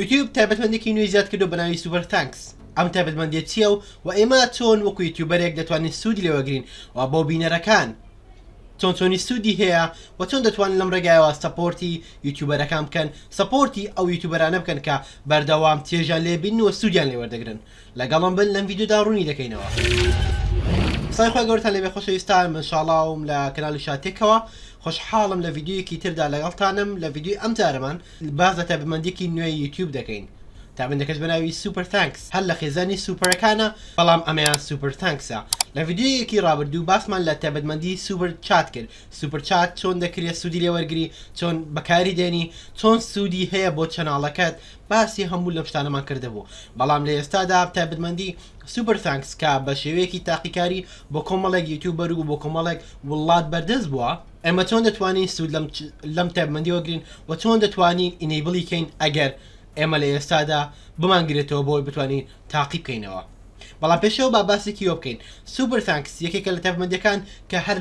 یوتیوب تایبەتمەندێکی نوێی زیاد کردووە بە ناوی سوپەر ثانکس ئەم تایبەتمەندیە چیە و وە ئێمە چۆن وەکو یوتیوبەرێک دەتوانین سوودی لێ وەگرین وە بۆ بینەرەکان چۆن چۆنی سوودی هەیە وە چۆن دەتوانن لەم ڕێگایەوە سەپۆرتی یوتیوبەرەکان بکەن سەپۆرتی ئەو یوتیوبەرانە بکەن کە بەردەوام چێژیان لێ بینن و سوودیان لێ وەردەگرن. لەگەڵم بن لەم ڤیدیۆدا ڕوونی دەکەینەوە. سڵاوی خوای گەورەتان لێبێ خۆشەویستان من شاڵاوم لە کەناڵی شاتێکەوە خۆشحاڵم لە ڤیدیۆیەکی تردا لەگەڵتانم لە ڤیدیۆی ئەم جارەمان باس لە تایبەتمەندیەکی نوێی یوتیوب دەکەین تابندەکەش بەناوی سوپەر تانکس هەر لە خێزانی سوپەرەکانە بەڵام ئەمەیان سوپەر تانکسە لە ڤیدیۆیەکی ڕابردوو باسمان لە تایبەتمەندی سوپەر چات کرد سوپەر چات چۆن دەکرێت سوودی لێوەرگری چۆن بەکاری دێنی چۆن سوودی هەیە بۆ چەناڵەکەت باسی هەموو لەم شتانەمان کردبوو بەڵام لە ئێستادا تایبەتمەندی سوپەر ثانکس کە بە شێوەیەکی تاقیکاری بۆ کۆمەڵێک یوتیوبەر و بۆ کۆمەڵێک وڵات بەردەست بووە ئێمە چۆن دەتوانین سوود لەم لەم تایبەتمەندی وەگرین و چۆن دەتوانین ئینەیبڵی کەین ئەگەر ئێمە لە ئێستادا بمانگرێتەوە بۆی بتوانین تاقی بکەینەوە بەڵام پێشەوە با باسێکی وە بکەین سوپەر ثانکس یەکێکە لە تایبەتمەندیەکان کە هەر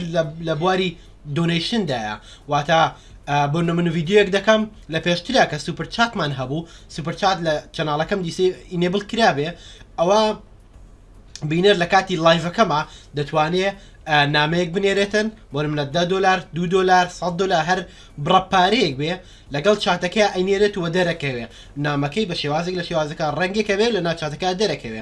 لە بواری دۆنەیشندایە واتە بۆ نمونە ڤیدیۆیەک دەکەم لە پێشترا کە سوپر چاتمان هەبوو سوپر چات لە چەناڵەکەم دیسی ئینێبل کرابێ ئەوە بینەر لە کاتی لایڤەکەما دەتوانێ نامەیەک بنێرێتن بۆرم لە ده دلار دو دلار 100 دلار هەر بڕە پارەیەک بێ لەگەڵ چاتەکە ئەینێرێت و دەرەکەوێ نامەکەی بە شێوازێک لە شێوازەکە ڕەنگێکەوێ لە ناچاتەکە دەرەکەوێ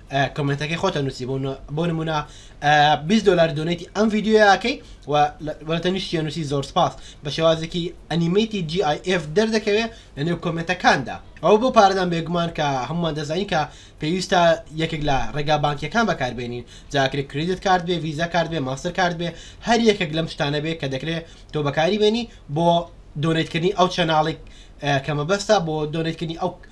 کۆمێنتەکەی خۆتە نووسی بۆ بۆ نمونە 20 دلار دۆنێتی ئەم ڤیددیویاکەی وەتە نیشتە نووسی زۆر سپاس بە شێوازێکی ئەنیمەیتی GIF دەردەکەوێت لە نێو کۆمێنتەکاندا ئەو بۆ پارەدان بێگومان کە هەمووان دەزانین کە پێویستە یەکێک لە ڕێگا بانکیەکان بەکاربێنین جاکرێت کریدت کارت بێ ویزا کارت بێ ماستەر کارت بێ هەر یەکێک لەم شتانە بێ کە دەکرێت تۆ بەکاری بێنی بۆ دۆنێتکردنی ئەو چەناڵێک کە مەبەستا بۆ دۆنێتکردنی ئەو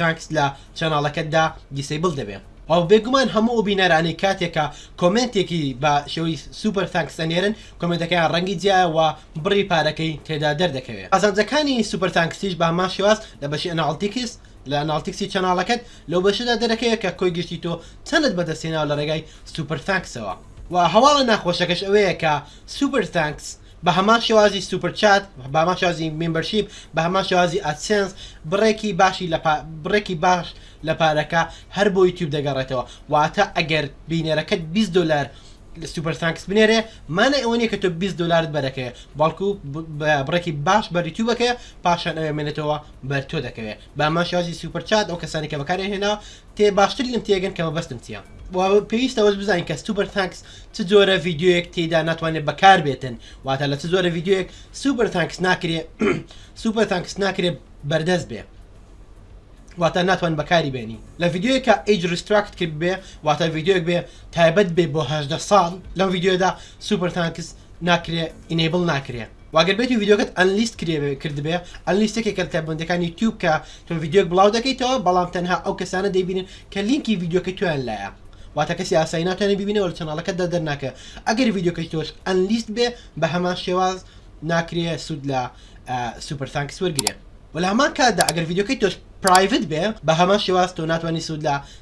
تاکست لە چەناڵەکەتدا دیسەیبڵ دەبێ. وە بێگومان هەموو ئەو بینەرانەی کاتێک کە کۆمێنتێکی بە شێوەی سوپەر تانکس ئەنێرن کۆمێنتەکەیان ڕەنگی جیایە وە بڕی پارەکەی تێدا دەردەکەوێ قازانجەکانی سوپەر تانکستیش بە هەمان شێواز لە بەشی ئەناڵتیکس لە ئەناڵتیکسی چەناڵەکەت لەو بەشەدا دەرەکەوێ کە کۆی گشتی تۆ چەندت بەدەست هێناوە لە ڕێگای سوپەر تانکسەوە وە هەواڵە ناخۆشەکەش ئەوەیە کە سوپەر تانکس بە هەمان شێوازی سوپر چات بە هەمان شێوازی مێمبەرشیپ بە هەمان شێوازی ئەدسێنس بڕێکی باشی لە پا- بڕێکی باش لە پارەکە هەر بۆ یوتیوب دەگەڕێتەوە واتە ئەگەر بینەرەکەت 20 دۆلار لە سوپر ثانکس بنێرێ مانای ئەوە نییە کە تۆ 20 دۆلارت بەرەکەوێ بەڵکو ب- ب- بڕێکی باش بەر یوتیوبەکەیە پاشان ئەوێ مێنێتەوە بەر تۆ دەکەوێ بە هەمان شێوازی سوپر چات ئەو کەسانی کە بەکاریان هێناوە تێ باشتر یم تێگەن کە مەبەستم چیە وە پێویستە وەز بزانین کە سوپەر تانکس چ جۆرە ڤیدیۆیەک تێدا ناتوانێت بەکار بێتن واتە لە چ جۆرە ڤیدیۆیەک سوپەر تانکس ناکرێ سوپەر تانکس ناکرێت بەردەست بێ واتە ناتوان بەکاری بێنی لە ڤیددیوەکە ئیج ریستراکت کرد بێ واتە ڤیددیوێک بێ تایبەت بێ بۆ هەدە ساڵ لەم ڤیددیودا سوپەر تانکس ناکرێ ئینەیبڵ ناکرێ وە گەر بێتو ڤیدیۆکەت ئەنلیست کرێبێ کردبێ ئەنلیست یەکێکە لە تایبەتمەندیەکانی یوتیوب کە تۆ ڤیدیۆک بڵاو دەکەیتەوە بەڵام تەنها ئەو کەسانە دەیبینن کە لینکی ڤیدیۆکەی تۆیان لایە واتە کەسی ئاسایی ناتوانێت ببینەوە لە چەناڵەکەتدا دەرناکە ئەگەر ڤیدیۆکەی تۆش ئەنلیست بێ بە هەمان شێواز ناکرێ سوود لە سوپەر تانکس وەرگێ وە لە هەمان کاتدا ئەگەر ڤیدیۆکەی تۆش پرایڤت بێ بە هەمان شێواز تۆ ناتوانانی سوود لە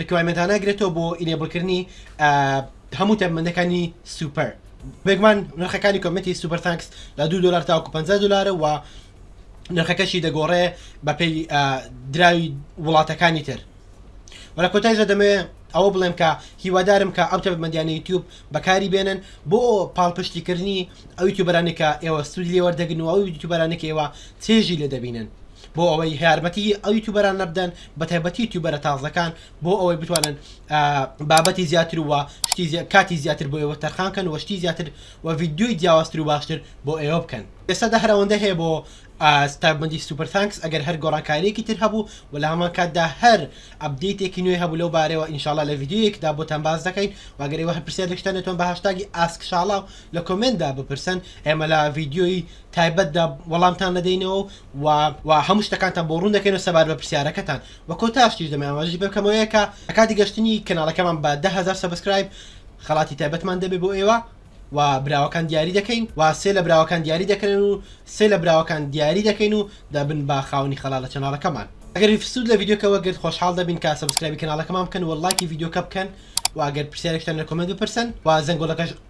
ڕیکوایمێنت هانا گرێتەوە بۆ ئینێبڵ کردنی ئا هەموو تایبمەندەکانی سوپەر بێگومان نرخەکانی کۆمەتی سوپەر تانکس لە دو دلار تاوکو 50 دلارە و نرخەکەشی دەگۆڕێ بەپێی ئا دراوی وڵاتەکانی تر و لە کۆتایشدا دەمەوێ ئەوە بڵێم کە هیوادارم کە ئەو تایبمەندیانە یوتیوب بەکاری بێنن بۆ پاڵپشتیکردنی ئەو یوتیوبەرانەی کە ئێوە سوودی لێ وەردەگرن و ئەو یوتیوبەرانەی کە ئێوە چێژی لێ دەبینن بۆ ئەوەی یارمەتی ئەو یوتیوبەرانە بدەن بە تایبەتی یوتیوبەرە تازەکان بۆ ئەوەی بتوانن بابەتی زیاتر و شتی زیاد کاتی زیاتر بۆ ئێوە تەرخان کەن و شتی زیاتر و ڤیدیۆی جیاوازتر و باشتر بۆ ئێوە بکەن ئێستادا هەر ئەوەندە هەیە بۆ ستایبندی سوپەر ثانکس ئەگەر هەر گۆڕانکارییەکی تر هەبوو و لە هەمان کاتدا هەر ئەپدەیتێکی نوێ هەبوو لەو بارەوە ئینشاڵا لە ڤیدیۆیەکدا بۆتان باس دەکەین و ئەگەر ئێوە هەر پرسیارێکتان لێتوان بە هاشتاگی ئاسک شاڵاو لە کۆمێنتدا بپرسن ئێمە لە ڤیدیۆی تایبەتدا وەڵامتان دەدەینەوە و و هەموو شتەکانتان بۆ ڕوون دەکەینەوە سەبارەت بە پرسیارەکەتان وە کۆتاشتیش دەمەوێت ئاماژەش بێ بکەمەوەیە کە لە کاتی گەشتنی کەناڵەکەمان بە دە هەزار سەبسکرایب خەڵاتی تایبەتمان دەبێت بۆ ئێوە و براوەکان دیاری دەکەین و سێ لە براوەکان دیاری دەکەن و سێ لە براوەکان دیاری دەکەین و دەبن بە خاوەنی خەڵات لە چەناڵەکەمان. ئەگەر سوود لە ڤیدیۆکە وەرگرت خۆشحاڵ دەبین کە سەبسکرایبی کەناڵەکەمان بکەن و لایکی ڤیدیۆکە بکەن و ئەگەر پرسیارێکتان لە کۆمێنت بپرسن و زەنگۆڵەکەش